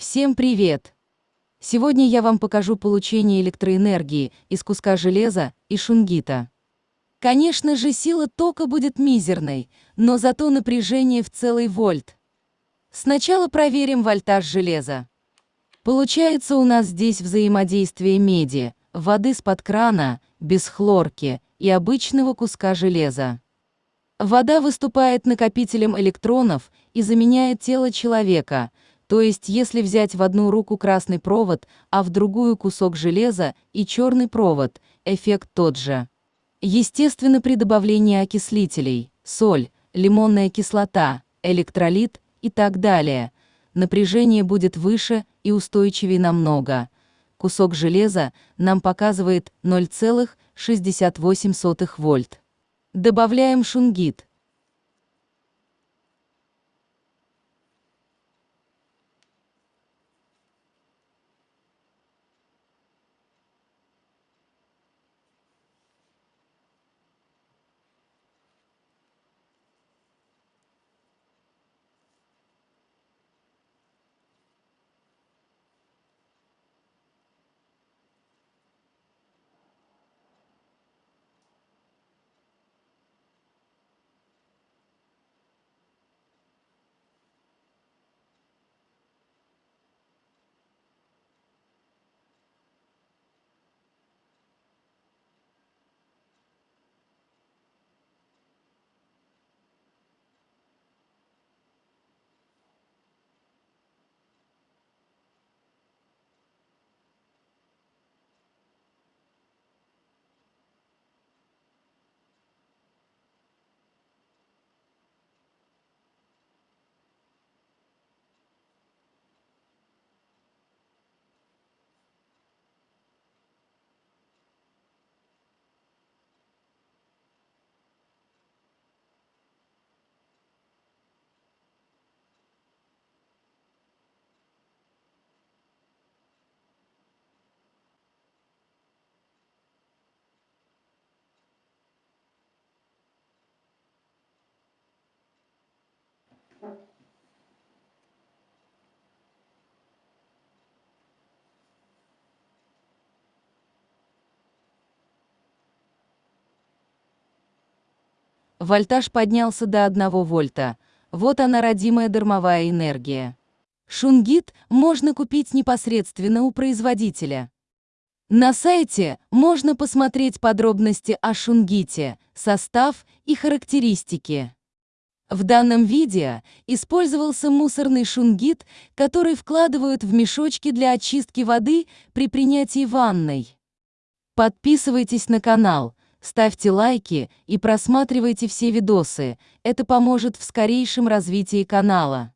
Всем привет! Сегодня я вам покажу получение электроэнергии из куска железа и шунгита. Конечно же, сила тока будет мизерной, но зато напряжение в целый вольт. Сначала проверим вольтаж железа. Получается у нас здесь взаимодействие меди, воды с-под крана, без хлорки и обычного куска железа. Вода выступает накопителем электронов и заменяет тело человека – то есть если взять в одну руку красный провод, а в другую кусок железа и черный провод, эффект тот же. Естественно, при добавлении окислителей, соль, лимонная кислота, электролит и так далее, напряжение будет выше и устойчивее намного. Кусок железа нам показывает 0,68 вольт. Добавляем шунгит. Вольтаж поднялся до 1 вольта. Вот она родимая дармовая энергия. Шунгит можно купить непосредственно у производителя. На сайте можно посмотреть подробности о шунгите, состав и характеристики. В данном видео использовался мусорный шунгит, который вкладывают в мешочки для очистки воды при принятии ванной. Подписывайтесь на канал, ставьте лайки и просматривайте все видосы, это поможет в скорейшем развитии канала.